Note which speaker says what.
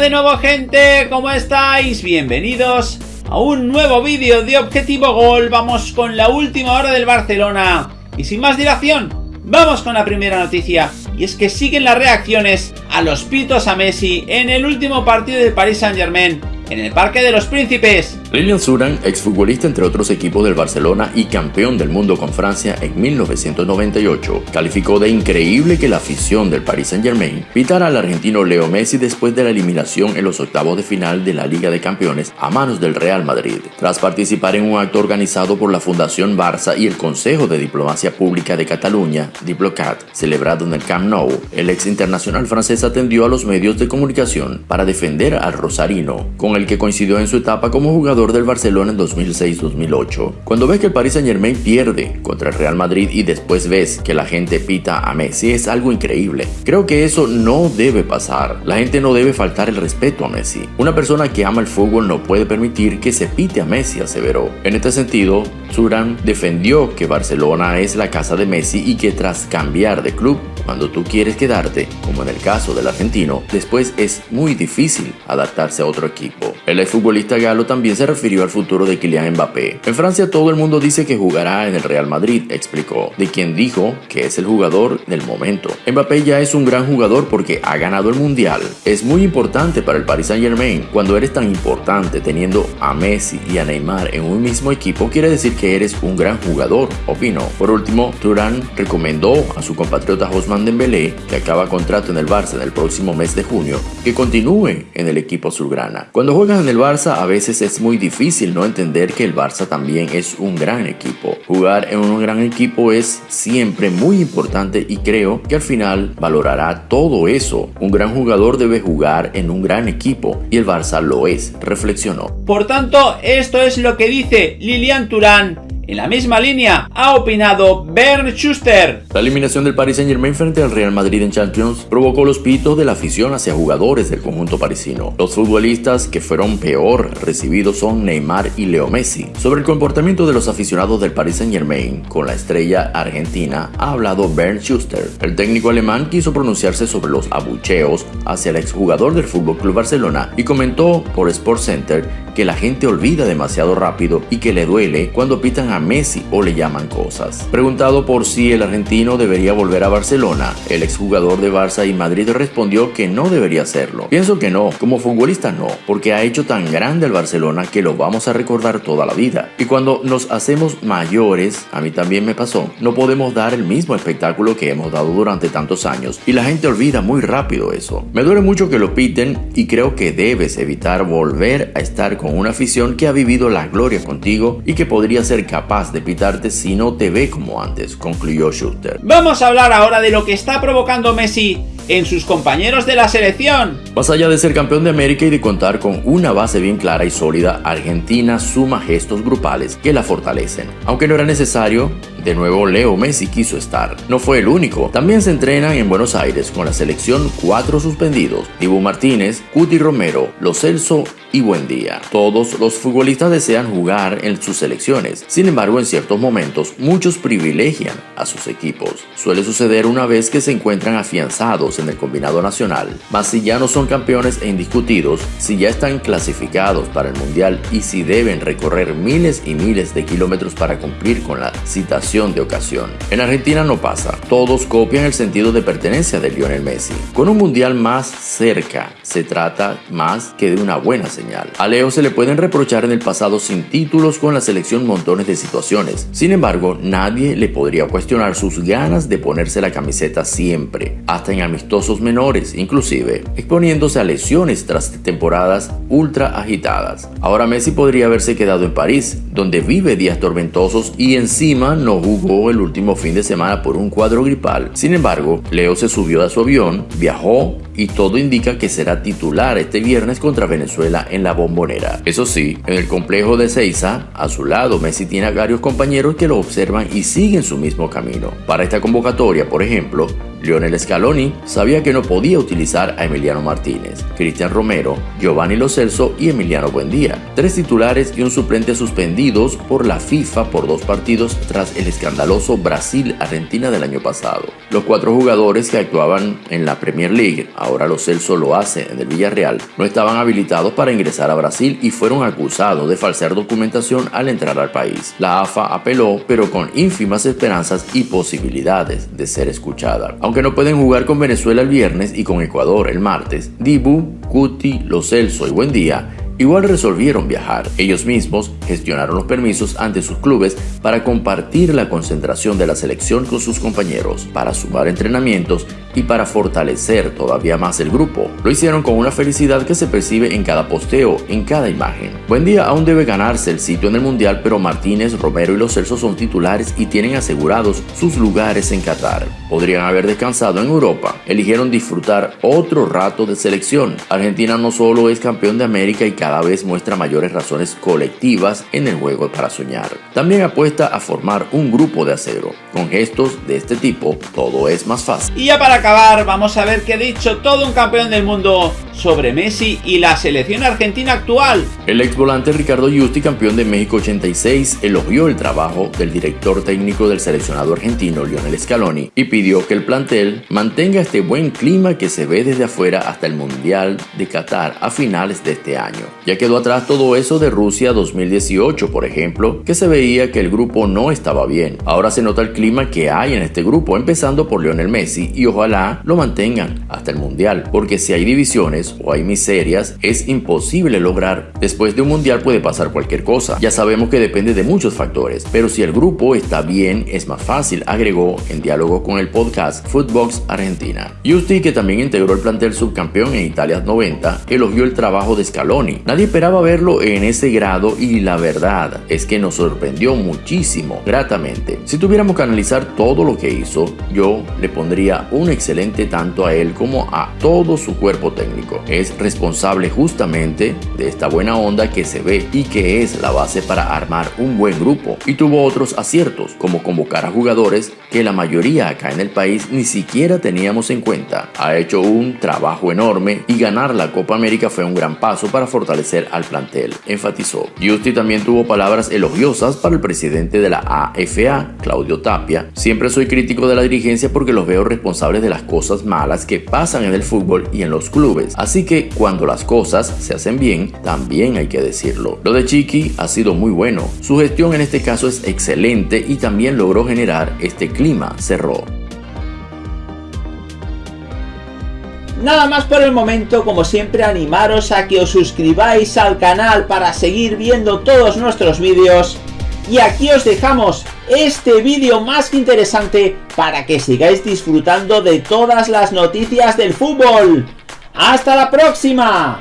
Speaker 1: De nuevo gente, ¿cómo estáis? Bienvenidos a un nuevo vídeo de Objetivo Gol. Vamos con la última hora del Barcelona. Y sin más dilación, vamos con la primera noticia. Y es que siguen las reacciones a los pitos a Messi en el último partido de Paris Saint Germain en el Parque de los Príncipes.
Speaker 2: Lilian Suran, exfutbolista entre otros equipos del Barcelona y campeón del mundo con Francia en 1998, calificó de increíble que la afición del Paris Saint-Germain pitara al argentino Leo Messi después de la eliminación en los octavos de final de la Liga de Campeones a manos del Real Madrid. Tras participar en un acto organizado por la Fundación Barça y el Consejo de Diplomacia Pública de Cataluña, Diplocat, celebrado en el Camp Nou, el ex internacional francés atendió a los medios de comunicación para defender al rosarino, con el que coincidió en su etapa como jugador del Barcelona en 2006-2008. Cuando ves que el Paris Saint Germain pierde contra el Real Madrid y después ves que la gente pita a Messi es algo increíble. Creo que eso no debe pasar. La gente no debe faltar el respeto a Messi. Una persona que ama el fútbol no puede permitir que se pite a Messi, aseveró. En este sentido, Suran defendió que Barcelona es la casa de Messi y que tras cambiar de club, cuando tú quieres quedarte, como en el caso del argentino, después es muy difícil adaptarse a otro equipo. El exfutbolista galo también se refirió al futuro de Kylian Mbappé. En Francia todo el mundo dice que jugará en el Real Madrid, explicó, de quien dijo que es el jugador del momento. Mbappé ya es un gran jugador porque ha ganado el Mundial. Es muy importante para el Paris Saint Germain. Cuando eres tan importante teniendo a Messi y a Neymar en un mismo equipo, quiere decir que eres un gran jugador, opinó. Por último, Turán recomendó a su compatriota Osman Dembélé, que acaba contrato en el Barça en el próximo mes de junio, que continúe en el equipo azulgrana. Cuando juegas en el Barça a veces es muy difícil no entender que el Barça también es un gran equipo. Jugar en un gran equipo es siempre muy importante y creo que al final valorará todo eso. Un gran jugador debe jugar en un gran equipo y el Barça lo es, reflexionó.
Speaker 1: Por tanto, esto es lo que dice Lilian Turán en la misma línea ha opinado Bernd Schuster.
Speaker 2: La eliminación del Paris Saint Germain frente al Real Madrid en Champions provocó los pitos de la afición hacia jugadores del conjunto parisino. Los futbolistas que fueron peor recibidos son Neymar y Leo Messi. Sobre el comportamiento de los aficionados del Paris Saint Germain con la estrella argentina ha hablado Bernd Schuster. El técnico alemán quiso pronunciarse sobre los abucheos hacia el exjugador del FC Barcelona y comentó por Sports Center que la gente olvida demasiado rápido y que le duele cuando pitan a Messi o le llaman cosas. Preguntado por si el argentino debería volver a Barcelona, el exjugador de Barça y Madrid respondió que no debería hacerlo. Pienso que no, como futbolista no, porque ha hecho tan grande el Barcelona que lo vamos a recordar toda la vida. Y cuando nos hacemos mayores, a mí también me pasó, no podemos dar el mismo espectáculo que hemos dado durante tantos años y la gente olvida muy rápido eso. Me duele mucho que lo piten y creo que debes evitar volver a estar con con una afición que ha vivido la gloria contigo y que podría ser capaz de pitarte si no te ve como antes, concluyó Schuster.
Speaker 1: Vamos a hablar ahora de lo que está provocando Messi en sus compañeros de la selección.
Speaker 2: Más allá de ser campeón de América y de contar con una base bien clara y sólida, Argentina suma gestos grupales que la fortalecen. Aunque no era necesario, de nuevo Leo Messi quiso estar. No fue el único. También se entrenan en Buenos Aires con la selección cuatro suspendidos. Dibu Martínez, Cuti Romero, Los Celso y buen día. Todos los futbolistas desean jugar en sus selecciones, sin embargo en ciertos momentos muchos privilegian a sus equipos. Suele suceder una vez que se encuentran afianzados en el combinado nacional, mas si ya no son campeones e indiscutidos, si ya están clasificados para el mundial y si deben recorrer miles y miles de kilómetros para cumplir con la citación de ocasión. En Argentina no pasa, todos copian el sentido de pertenencia de Lionel Messi. Con un mundial más cerca, se trata más que de una buena señal a Leo se le pueden reprochar en el pasado sin títulos con la selección montones de situaciones. Sin embargo, nadie le podría cuestionar sus ganas de ponerse la camiseta siempre, hasta en menores, inclusive exponiéndose a lesiones tras temporadas ultra agitadas. Ahora Messi podría haberse quedado en París, donde vive días tormentosos y encima no jugó el último fin de semana por un cuadro gripal. Sin embargo, Leo se subió a su avión, viajó y todo indica que será titular este viernes contra Venezuela en la bombonera. Eso sí, en el complejo de Seiza, a su lado Messi tiene a varios compañeros que lo observan y siguen su mismo camino. Para esta convocatoria, por ejemplo, Lionel Scaloni sabía que no podía utilizar a Emiliano Martínez, Cristian Romero, Giovanni Lo Celso y Emiliano Buendía, tres titulares y un suplente suspendidos por la FIFA por dos partidos tras el escandaloso Brasil-Argentina del año pasado. Los cuatro jugadores que actuaban en la Premier League, ahora Lo Celso lo hace en el Villarreal, no estaban habilitados para ingresar a Brasil y fueron acusados de falsear documentación al entrar al país. La AFA apeló, pero con ínfimas esperanzas y posibilidades de ser escuchada. Aunque no pueden jugar con Venezuela el viernes y con Ecuador el martes, Dibu, Cuti, Lo Celso y Buendía Igual resolvieron viajar. Ellos mismos gestionaron los permisos ante sus clubes para compartir la concentración de la selección con sus compañeros, para sumar entrenamientos y para fortalecer todavía más el grupo. Lo hicieron con una felicidad que se percibe en cada posteo, en cada imagen. Buen día aún debe ganarse el sitio en el Mundial, pero Martínez, Romero y Los Celso son titulares y tienen asegurados sus lugares en Qatar. Podrían haber descansado en Europa. Eligieron disfrutar otro rato de selección. Argentina no solo es campeón de América y cada vez muestra mayores razones colectivas en el juego para soñar. También apuesta a formar un grupo de acero. Con gestos de este tipo, todo es más fácil.
Speaker 1: Y ya para vamos a ver qué ha dicho todo un campeón del mundo sobre Messi y la selección argentina actual.
Speaker 2: El ex volante Ricardo Justi, campeón de México 86, elogió el trabajo del director técnico del seleccionado argentino Lionel Scaloni y pidió que el plantel mantenga este buen clima que se ve desde afuera hasta el Mundial de Qatar a finales de este año. Ya quedó atrás todo eso de Rusia 2018, por ejemplo, que se veía que el grupo no estaba bien. Ahora se nota el clima que hay en este grupo, empezando por Lionel Messi, y ojalá lo mantengan hasta el Mundial, porque si hay divisiones o hay miserias, es imposible lograr. Después de un Mundial puede pasar cualquier cosa. Ya sabemos que depende de muchos factores, pero si el grupo está bien, es más fácil, agregó en diálogo con el podcast Footbox Argentina. Justi, que también integró el plantel subcampeón en Italia 90, elogió el trabajo de Scaloni. Nadie esperaba verlo en ese grado y la verdad es que nos sorprendió muchísimo, gratamente. Si tuviéramos que analizar todo lo que hizo, yo le pondría un excelente tanto a él como a todo su cuerpo técnico. Es responsable justamente de esta buena onda que se ve y que es la base para armar un buen grupo. Y tuvo otros aciertos, como convocar a jugadores que la mayoría acá en el país ni siquiera teníamos en cuenta. Ha hecho un trabajo enorme y ganar la Copa América fue un gran paso para fortalecer al plantel, enfatizó. Justi también tuvo palabras elogiosas para el presidente de la AFA, Claudio Tapia. Siempre soy crítico de la dirigencia porque los veo responsables de las cosas malas que pasan en el fútbol y en los clubes. Así que cuando las cosas se hacen bien, también hay que decirlo. Lo de Chiqui ha sido muy bueno. Su gestión en este caso es excelente y también logró generar este clima, cerró.
Speaker 1: Nada más por el momento, como siempre animaros a que os suscribáis al canal para seguir viendo todos nuestros vídeos. Y aquí os dejamos este vídeo más que interesante para que sigáis disfrutando de todas las noticias del fútbol. ¡Hasta la próxima!